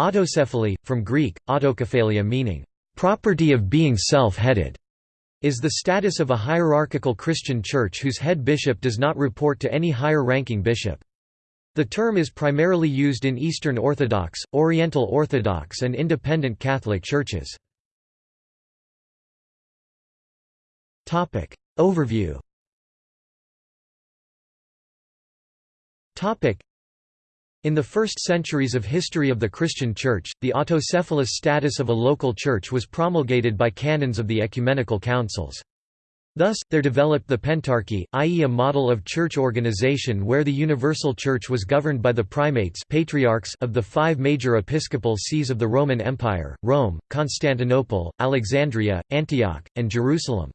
Autocephaly, from Greek, autokephalia meaning, "...property of being self-headed", is the status of a hierarchical Christian church whose head bishop does not report to any higher-ranking bishop. The term is primarily used in Eastern Orthodox, Oriental Orthodox and Independent Catholic churches. Overview in the first centuries of history of the Christian Church, the autocephalous status of a local church was promulgated by canons of the ecumenical councils. Thus, there developed the Pentarchy, i.e. a model of church organization where the universal church was governed by the primates patriarchs of the five major episcopal sees of the Roman Empire, Rome, Constantinople, Alexandria, Antioch, and Jerusalem.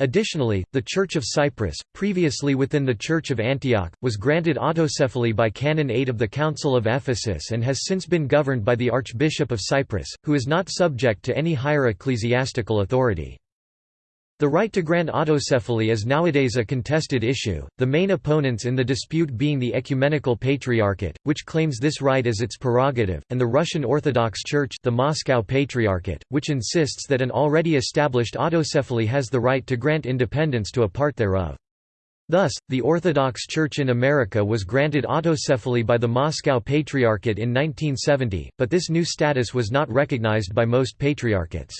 Additionally, the Church of Cyprus, previously within the Church of Antioch, was granted autocephaly by Canon 8 of the Council of Ephesus and has since been governed by the Archbishop of Cyprus, who is not subject to any higher ecclesiastical authority. The right to grant autocephaly is nowadays a contested issue, the main opponents in the dispute being the Ecumenical Patriarchate, which claims this right as its prerogative, and the Russian Orthodox Church the Moscow Patriarchate, which insists that an already established autocephaly has the right to grant independence to a part thereof. Thus, the Orthodox Church in America was granted autocephaly by the Moscow Patriarchate in 1970, but this new status was not recognized by most patriarchates.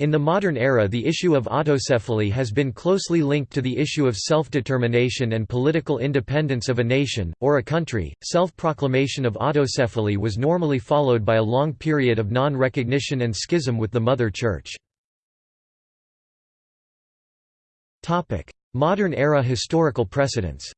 In the modern era the issue of autocephaly has been closely linked to the issue of self-determination and political independence of a nation, or a country. Self-proclamation of autocephaly was normally followed by a long period of non-recognition and schism with the Mother Church. Modern era historical precedents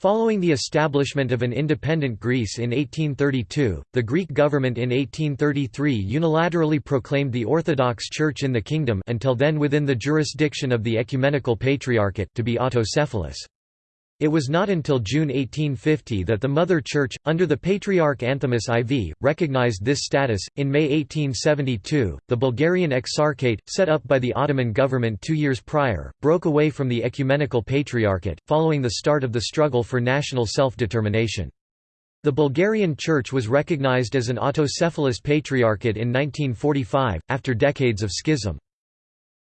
Following the establishment of an independent Greece in 1832, the Greek government in 1833 unilaterally proclaimed the Orthodox Church in the kingdom until then within the jurisdiction of the Ecumenical Patriarchate to be autocephalous. It was not until June 1850 that the Mother Church, under the Patriarch Anthimus IV, recognized this status. In May 1872, the Bulgarian Exarchate, set up by the Ottoman government two years prior, broke away from the Ecumenical Patriarchate, following the start of the struggle for national self-determination. The Bulgarian Church was recognized as an autocephalous patriarchate in 1945, after decades of schism.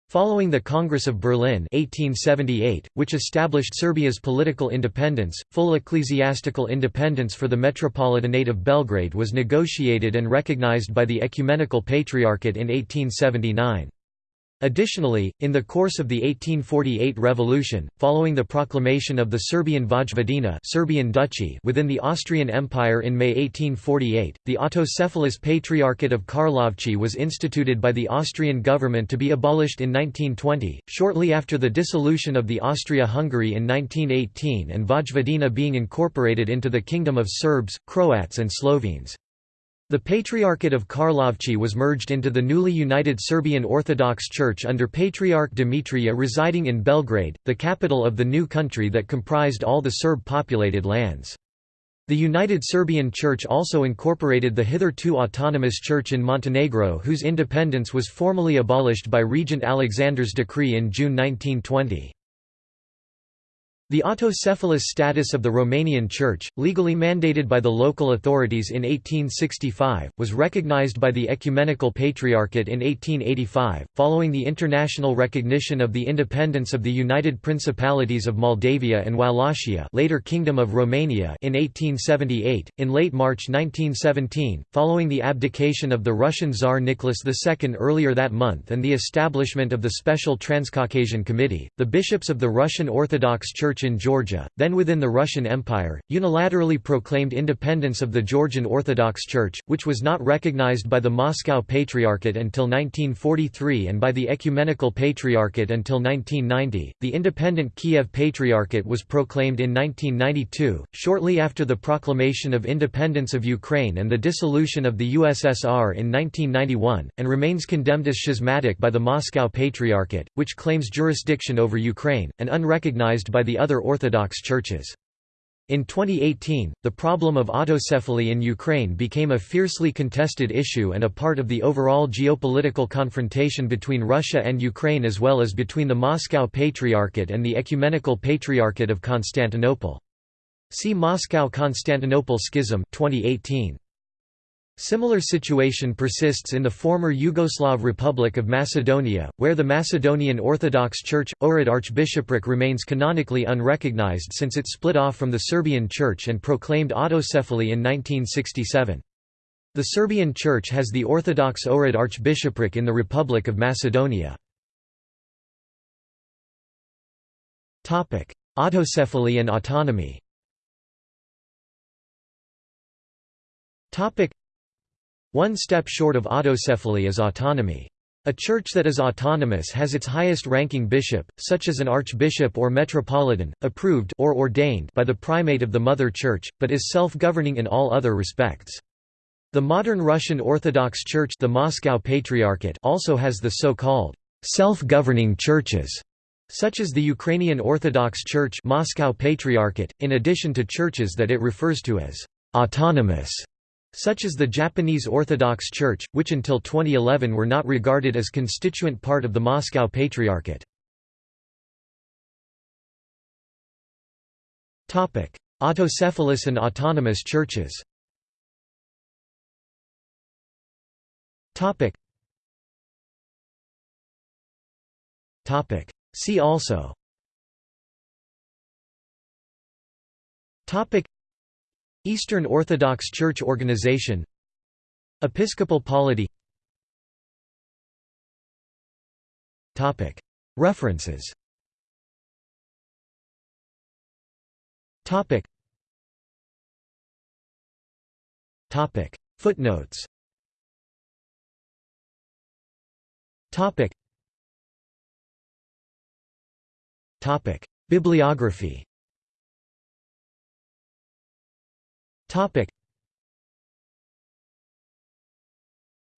Following the Congress of Berlin 1878, which established Serbia's political independence, full ecclesiastical independence for the Metropolitanate of Belgrade was negotiated and recognized by the Ecumenical Patriarchate in 1879. Additionally, in the course of the 1848 revolution, following the proclamation of the Serbian Vojvodina Serbian Duchy within the Austrian Empire in May 1848, the autocephalous Patriarchate of Karlovci was instituted by the Austrian government to be abolished in 1920, shortly after the dissolution of the Austria-Hungary in 1918 and Vojvodina being incorporated into the Kingdom of Serbs, Croats and Slovenes. The Patriarchate of Karlovci was merged into the newly united Serbian Orthodox Church under Patriarch Dimitrija residing in Belgrade, the capital of the new country that comprised all the Serb-populated lands. The United Serbian Church also incorporated the hitherto autonomous church in Montenegro whose independence was formally abolished by Regent Alexander's decree in June 1920. The autocephalous status of the Romanian Church, legally mandated by the local authorities in 1865, was recognized by the Ecumenical Patriarchate in 1885, following the international recognition of the independence of the United Principalities of Moldavia and Wallachia later Kingdom of Romania in 1878. In late March 1917, following the abdication of the Russian Tsar Nicholas II earlier that month and the establishment of the Special Transcaucasian Committee, the bishops of the Russian Orthodox Church Church in Georgia, then within the Russian Empire, unilaterally proclaimed independence of the Georgian Orthodox Church, which was not recognized by the Moscow Patriarchate until 1943 and by the Ecumenical Patriarchate until 1990. The independent Kiev Patriarchate was proclaimed in 1992, shortly after the proclamation of independence of Ukraine and the dissolution of the USSR in 1991, and remains condemned as schismatic by the Moscow Patriarchate, which claims jurisdiction over Ukraine, and unrecognized by the other other Orthodox churches. In 2018, the problem of autocephaly in Ukraine became a fiercely contested issue and a part of the overall geopolitical confrontation between Russia and Ukraine as well as between the Moscow Patriarchate and the Ecumenical Patriarchate of Constantinople. See Moscow–Constantinople Schism 2018. Similar situation persists in the former Yugoslav Republic of Macedonia, where the Macedonian Orthodox Church, Ohrid Archbishopric remains canonically unrecognized since it split off from the Serbian Church and proclaimed autocephaly in 1967. The Serbian Church has the Orthodox Ohrid Archbishopric in the Republic of Macedonia. Autocephaly and autonomy one step short of autocephaly is autonomy. A church that is autonomous has its highest-ranking bishop, such as an archbishop or metropolitan, approved or ordained by the primate of the mother church, but is self-governing in all other respects. The modern Russian Orthodox Church the Moscow Patriarchate also has the so-called self-governing churches, such as the Ukrainian Orthodox Church Moscow Patriarchate, in addition to churches that it refers to as autonomous such as the Japanese Orthodox Church, which until 2011 were not regarded as constituent part of the Moscow Patriarchate. Autocephalous and autonomous churches See also Eastern Orthodox Church organization Episcopal polity. References. Footnotes. Bibliography Topic.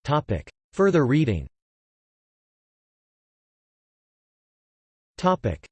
Topic. Further reading Topic.